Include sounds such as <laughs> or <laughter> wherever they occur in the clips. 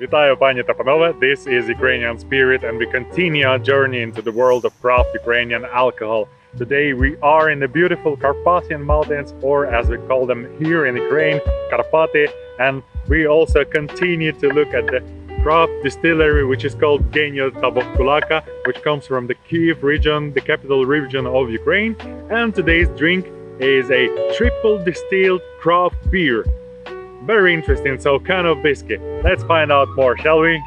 Вітаю, пані та панове. This is Ukrainian Spirit, and we continue our journey into the world of craft Ukrainian alcohol. Today we are in the beautiful Carpathian Mountains, or as we call them here in Ukraine, Karpaty, and we also continue to look at the craft distillery, which is called Genio Tavovkulaka, which comes from the Kiev region, the capital region of Ukraine. And today's drink is a triple distilled craft beer very interesting, so kind of whiskey. Let's find out more, shall we?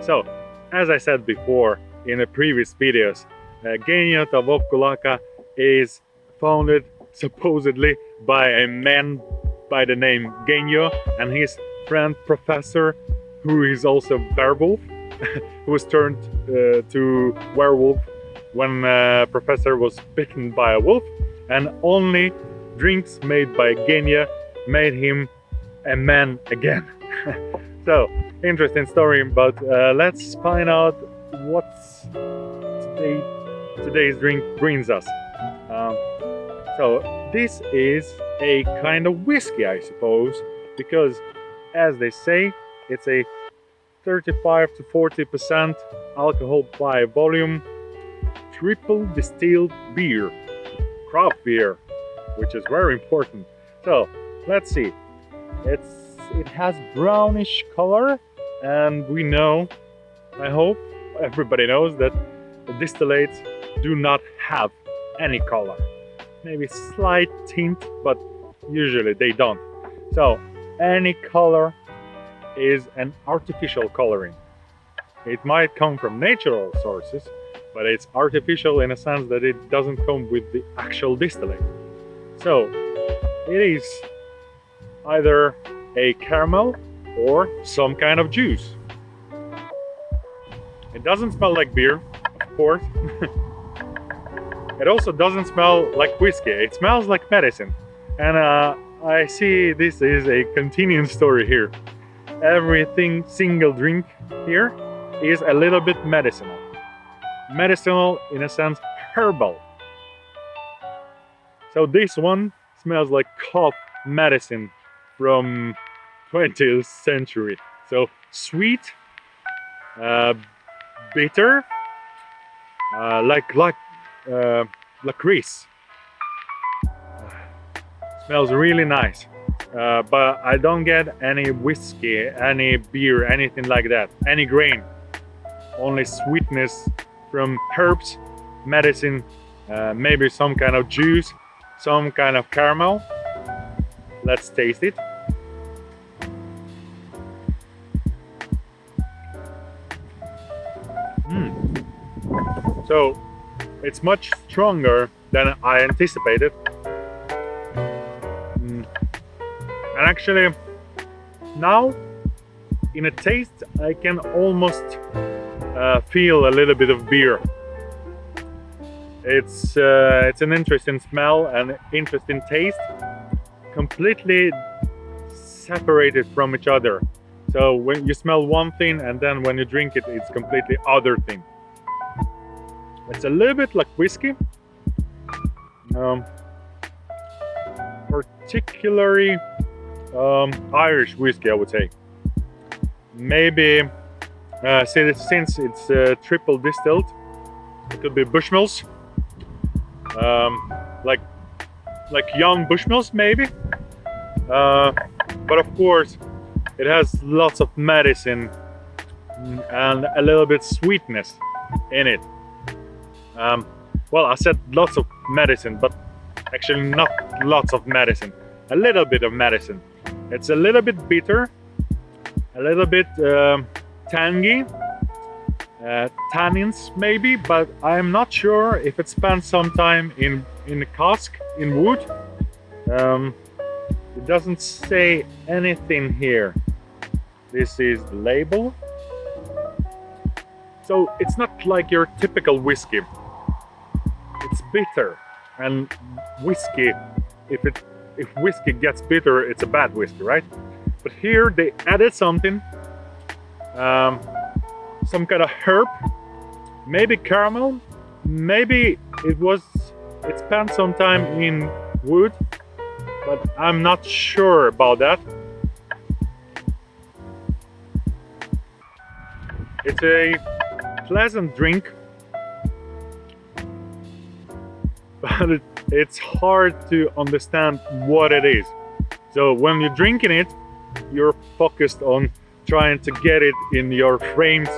So, as I said before in the previous videos, uh, Genio Tavovkulaka is founded supposedly by a man by the name Genio and his friend Professor, who is also werewolf, <laughs> who was turned uh, to werewolf when uh, Professor was bitten by a wolf, and only drinks made by Genia made him a man again. <laughs> so, interesting story, but uh, let's find out what today, today's drink brings us. Um, so, this is a kind of whiskey, I suppose, because as they say, it's a 35 to 40 percent alcohol by volume triple distilled beer, craft beer, which is very important. So let's see. It's it has brownish color, and we know, I hope everybody knows that distillates do not have any color. Maybe slight tint, but usually they don't. So any color is an artificial coloring. It might come from natural sources, but it's artificial in a sense that it doesn't come with the actual distillate. So it is either a caramel or some kind of juice. It doesn't smell like beer, of course. <laughs> it also doesn't smell like whiskey. It smells like medicine. And uh, I see this is a continuing story here. Everything single drink here is a little bit medicinal medicinal, in a sense, herbal. So this one smells like cough medicine from 20th century. So sweet, uh, bitter, uh, like like uh, licorice. smells really nice. Uh, but I don't get any whiskey, any beer, anything like that, any grain. Only sweetness from herbs, medicine, uh, maybe some kind of juice, some kind of caramel. Let's taste it. Mm. So it's much stronger than I anticipated. Mm. And actually, now in a taste, I can almost uh, feel a little bit of beer. It's uh, it's an interesting smell and interesting taste, completely separated from each other. So when you smell one thing and then when you drink it, it's completely other thing. It's a little bit like whiskey, um, particularly um, Irish whiskey, I would say. Maybe uh, since it's uh, triple distilled, it could be Bushmills, um, like like young Bushmills maybe. Uh, but of course, it has lots of medicine and a little bit sweetness in it. Um, well, I said lots of medicine, but actually not lots of medicine. A little bit of medicine. It's a little bit bitter, a little bit um, tangy uh, tannins maybe but I'm not sure if it spent some time in in the cask in wood. Um, it doesn't say anything here. This is the label. So it's not like your typical whiskey. It's bitter and whiskey if it if whiskey gets bitter it's a bad whiskey right? But here they added something um, some kind of herb, maybe caramel, maybe it was, it spent some time in wood, but I'm not sure about that. It's a pleasant drink, <laughs> but it, it's hard to understand what it is. So when you're drinking it, you're focused on trying to get it in your frames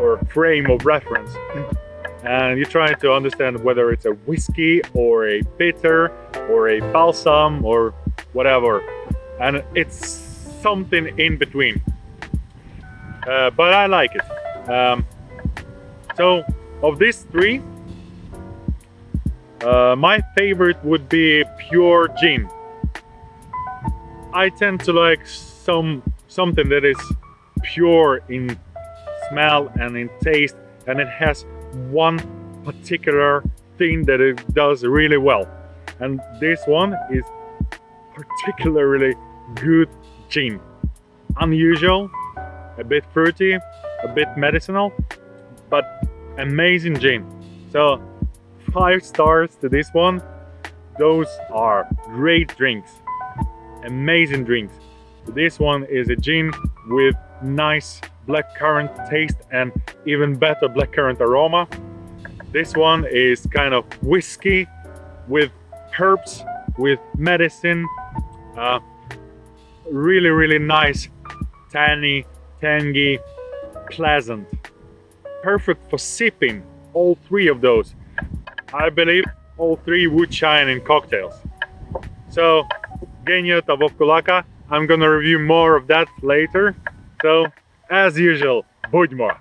or frame of reference. And you're trying to understand whether it's a whiskey or a bitter or a balsam or whatever. And it's something in between. Uh, but I like it. Um, so of these three, uh, my favorite would be pure gin. I tend to like some something that is pure in smell and in taste and it has one particular thing that it does really well. And this one is particularly good gin. Unusual a bit fruity a bit medicinal but amazing gin. So five stars to this one. Those are great drinks. Amazing drinks. This one is a gin with nice blackcurrant taste and even better blackcurrant aroma. This one is kind of whiskey with herbs, with medicine. Uh, really, really nice, tangy, tangy, pleasant. Perfect for sipping, all three of those. I believe all three would shine in cocktails. So Genio Tavovkulaka. I'm gonna review more of that later. So, as usual, Budьмо!